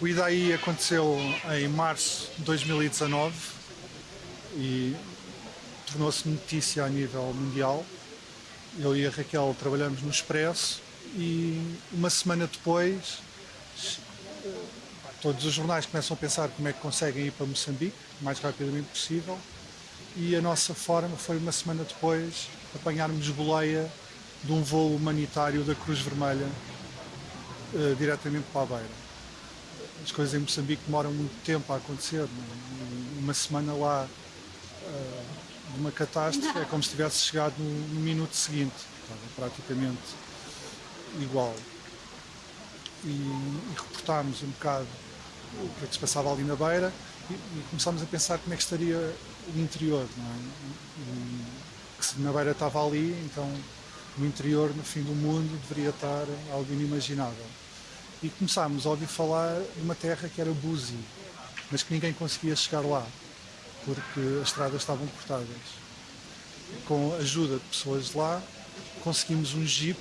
O IDAI aconteceu em março de 2019 e tornou-se notícia a nível mundial. Eu e a Raquel trabalhamos no Expresso e uma semana depois todos os jornais começam a pensar como é que conseguem ir para Moçambique o mais rapidamente possível e a nossa forma foi uma semana depois apanharmos boleia de um voo humanitário da Cruz Vermelha uh, diretamente para a Beira as coisas em Moçambique demoram muito tempo a acontecer. É? Uma semana lá uh, de uma catástrofe é como se tivesse chegado no, no minuto seguinte. Estava praticamente igual. E, e reportámos um bocado o que é que se passava ali na beira e, e começámos a pensar como é que estaria o interior. Não é? e, que se na beira estava ali, então no interior, no fim do mundo, deveria estar algo inimaginável e começámos a ouvir falar de uma terra que era Buzi, mas que ninguém conseguia chegar lá, porque as estradas estavam cortadas. Com a ajuda de pessoas de lá, conseguimos um jeep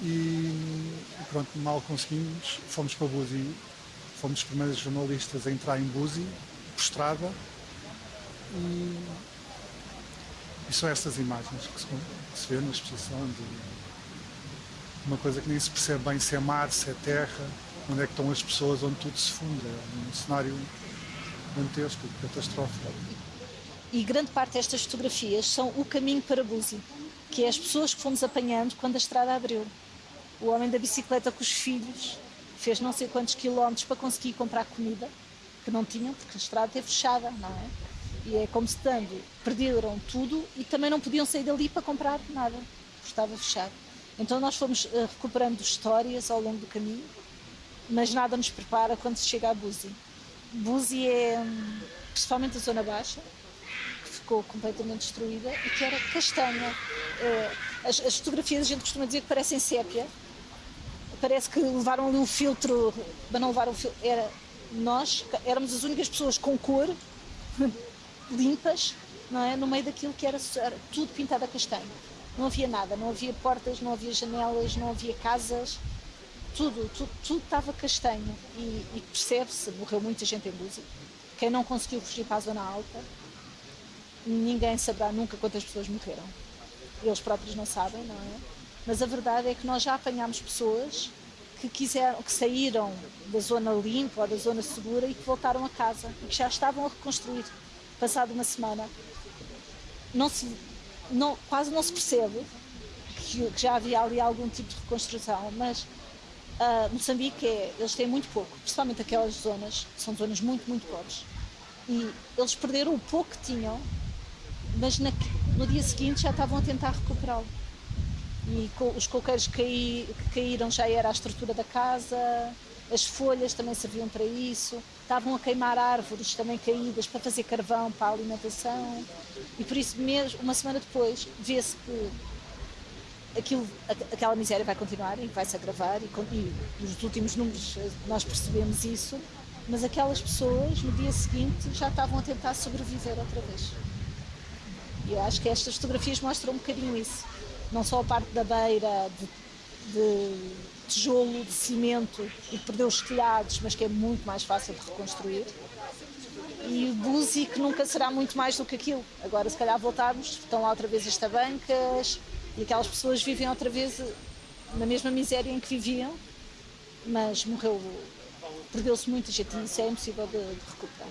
e pronto, mal conseguimos, fomos para Buzi, fomos os primeiros jornalistas a entrar em Buzi, por estrada, e, e são estas imagens que se, que se vê na exposição de uma coisa que nem se percebe bem se é mar, se é terra, onde é que estão as pessoas, onde tudo se funde. É um cenário dantesco, catastrófico. E grande parte destas fotografias são o caminho para Buzi, que é as pessoas que fomos apanhando quando a estrada abriu. O homem da bicicleta com os filhos fez não sei quantos quilómetros para conseguir comprar comida, que não tinham, porque a estrada esteve fechada, não é? E é como se dando, perderam tudo e também não podiam sair dali para comprar nada, porque estava fechado. Então nós fomos uh, recuperando histórias ao longo do caminho, mas nada nos prepara quando se chega a Buzi. Buzi é, hum, principalmente a zona baixa, que ficou completamente destruída e que era castanha. Uh, as, as, fotografias a gente costuma dizer que parecem sépia, parece que levaram ali um filtro, mas não levaram um filtro, era, nós éramos as únicas pessoas com cor, limpas, não é? no meio daquilo que era, era tudo pintado a castanho não havia nada, não havia portas, não havia janelas, não havia casas, tudo, tudo, tudo estava castanho e, e percebe-se, morreu muita gente em Búzios. Quem não conseguiu fugir para a zona alta, ninguém saberá nunca quantas pessoas morreram. Eles próprios não sabem, não é? Mas a verdade é que nós já apanhámos pessoas que quiseram, que saíram da zona limpa ou da zona segura e que voltaram a casa e que já estavam a reconstruir. Passado uma semana, não se não, quase não se percebe que, que, já havia ali algum tipo de reconstrução, mas uh, Moçambique, é, eles têm muito pouco, principalmente aquelas zonas, são zonas muito, muito pobres. E eles perderam o pouco que tinham, mas na, no dia seguinte já estavam a tentar recuperá-lo. E os coqueiros que, caí, que caíram já era a estrutura da casa, as folhas também serviam para isso, estavam a queimar árvores também caídas para fazer carvão para a alimentação e por isso mesmo, uma semana depois, vê-se que aquilo, aquela miséria vai continuar e vai se agravar e, e nos últimos números eh, nós percebemos isso, mas aquelas pessoas no dia seguinte já estavam a tentar sobreviver outra vez. E eu acho que estas fotografias mostram um bocadinho isso. Não só a parte da beira, de, de tijolo, de cimento e perdeu os telhados, mas que é muito mais fácil de reconstruir. E o Buzi que nunca será muito mais do que aquilo. Agora, se calhar voltarmos, estão lá outra vez as tabancas e aquelas pessoas vivem outra vez na mesma miséria em que viviam, mas morreu, perdeu-se muita gente isso é impossível de, de recuperar.